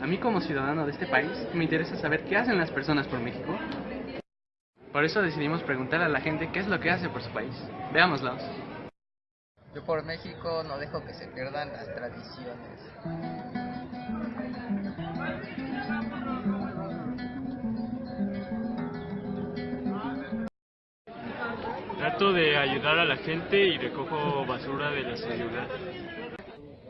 A mí como ciudadano de este país me interesa saber qué hacen las personas por México. Por eso decidimos preguntar a la gente qué es lo que hace por su país. Veámoslos. Yo por México no dejo que se pierdan las tradiciones. Trato de ayudar a la gente y recojo basura de la ciudad.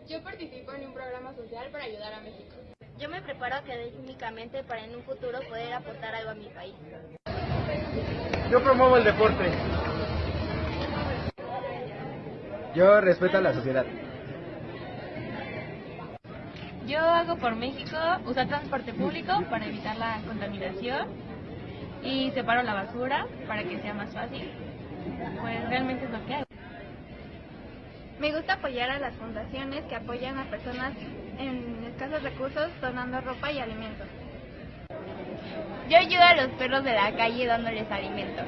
Yo participo en un programa social para ayudar a México. Yo me preparo académicamente para en un futuro poder aportar algo a mi país. Yo promuevo el deporte. Yo respeto a la sociedad. Yo hago por México usar transporte público para evitar la contaminación y separo la basura para que sea más fácil. Pues realmente es lo que hago. Me gusta apoyar a las fundaciones que apoyan a personas en escasos recursos donando ropa y alimentos. Yo ayudo a los perros de la calle dándoles alimento.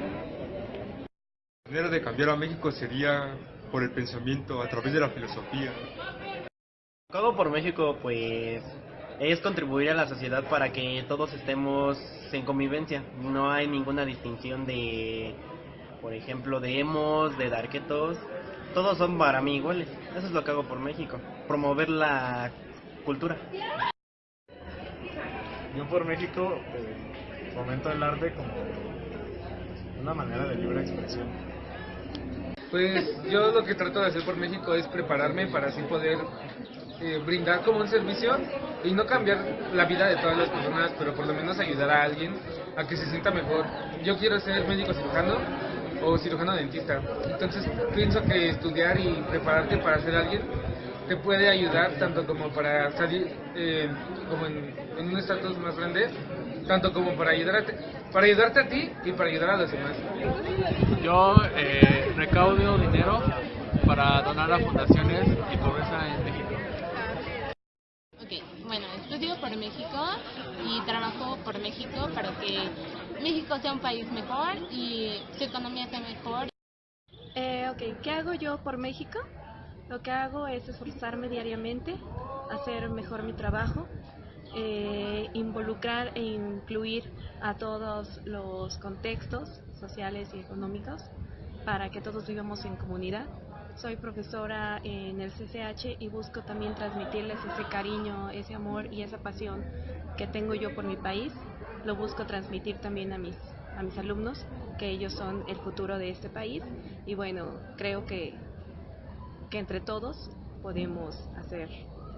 La manera de cambiar a México sería por el pensamiento, a través de la filosofía. Lo que hago por México, pues, es contribuir a la sociedad para que todos estemos en convivencia. No hay ninguna distinción de, por ejemplo, de emos, de darquetos. Todos son para mí iguales. Eso es lo que hago por México. Promover la cultura. Yo por México eh, fomento el arte como una manera de libre expresión. Pues yo lo que trato de hacer por México es prepararme para así poder eh, brindar como un servicio y no cambiar la vida de todas las personas, pero por lo menos ayudar a alguien a que se sienta mejor. Yo quiero ser médico cirujano o cirujano dentista, entonces pienso que estudiar y prepararte para ser alguien te puede ayudar tanto como para salir eh, como en, en un estatus más grande, tanto como para ayudarte, para ayudarte a ti y para ayudar a los demás. Yo eh, recaudo dinero para donar a fundaciones y pobreza en México. Ok, bueno, estudio por México y trabajo por México para que México sea un país mejor y su economía sea mejor. Eh, ok, ¿qué hago yo por México? Lo que hago es esforzarme diariamente, hacer mejor mi trabajo, eh, involucrar e incluir a todos los contextos sociales y económicos para que todos vivamos en comunidad. Soy profesora en el CCH y busco también transmitirles ese cariño, ese amor y esa pasión que tengo yo por mi país. Lo busco transmitir también a mis, a mis alumnos, que ellos son el futuro de este país. Y bueno, creo que que entre todos podemos hacer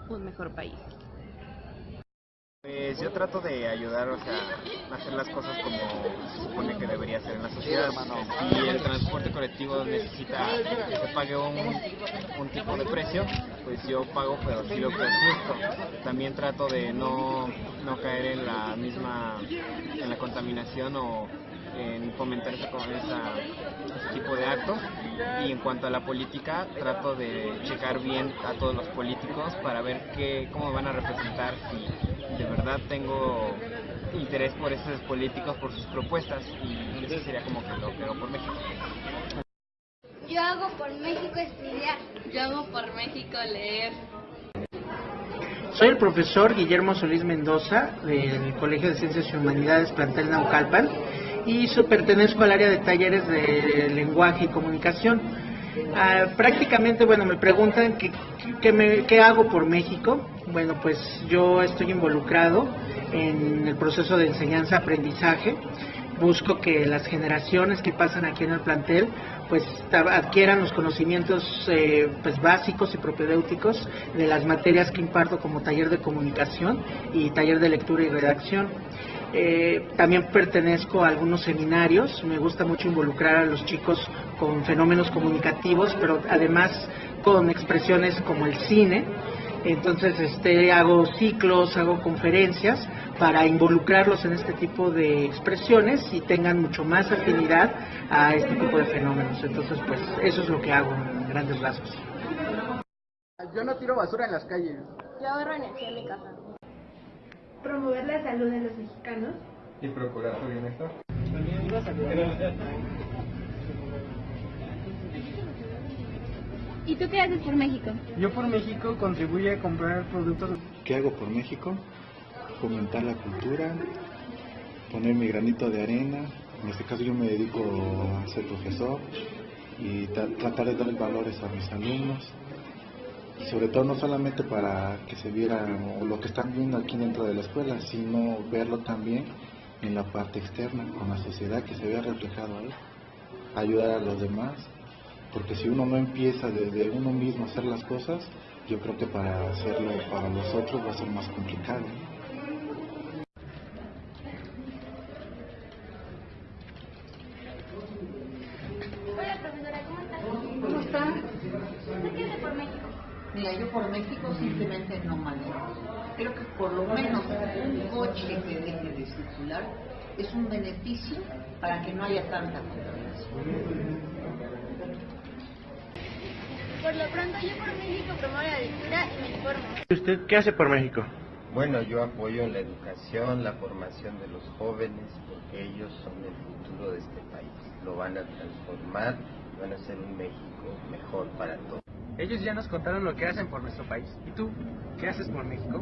un mejor país. Pues yo trato de ayudar, o sea, a hacer las cosas como se supone que debería ser en la sociedad. Si el transporte colectivo necesita que se pague un, un tipo de precio, pues yo pago, pero sí lo que es justo. También trato de no, no caer en la misma, en la contaminación o en fomentar ese tipo de actos y en cuanto a la política trato de checar bien a todos los políticos para ver qué, cómo van a representar si de verdad tengo interés por esos políticos, por sus propuestas y eso sería como que lo que hago por México. Yo hago por México estudiar. Yo hago por México leer. Soy el profesor Guillermo Solís Mendoza del Colegio de Ciencias y Humanidades Plantel Naucalpan y pertenezco al área de talleres de lenguaje y comunicación. Ah, prácticamente, bueno, me preguntan qué, qué, me, qué hago por México. Bueno, pues yo estoy involucrado en el proceso de enseñanza-aprendizaje. Busco que las generaciones que pasan aquí en el plantel pues adquieran los conocimientos eh, pues básicos y propedéuticos de las materias que imparto como taller de comunicación y taller de lectura y redacción. Eh, también pertenezco a algunos seminarios, me gusta mucho involucrar a los chicos con fenómenos comunicativos, pero además con expresiones como el cine. Entonces este, hago ciclos, hago conferencias para involucrarlos en este tipo de expresiones y tengan mucho más afinidad a este tipo de fenómenos. Entonces pues eso es lo que hago en grandes rasgos. Yo no tiro basura en las calles. Yo ahorro energía en mi casa promover la salud de los mexicanos y procurar su bienestar. ¿Y tú qué haces por México? Yo por México contribuye a comprar productos. ¿Qué hago por México? fomentar la cultura, poner mi granito de arena. En este caso yo me dedico a ser profesor y tra- tratar de dar valores a mis alumnos. Y sobre todo no solamente para que se viera lo que están viendo aquí dentro de la escuela, sino verlo también en la parte externa, con la sociedad, que se vea reflejado ahí. Ayudar a los demás, porque si uno no empieza desde uno mismo a hacer las cosas, yo creo que para hacerlo para los otros va a ser más complicado. Hola, profesora, ¿cómo estás? ¿Cómo está? ¿Usted qué por México? Mira, yo por México simplemente no manejo. Creo que por lo menos un coche que deje de circular es un beneficio para que no haya tanta contaminación. Por lo pronto, yo por México promuevo la lectura y me informo. ¿Usted qué hace por México? Bueno, yo apoyo la educación, la formación de los jóvenes, porque ellos son el futuro de este país. Lo van a transformar, van a hacer un México mejor para todos. Ellos ya nos contaron lo que hacen por nuestro país. ¿Y tú? ¿Qué haces por México?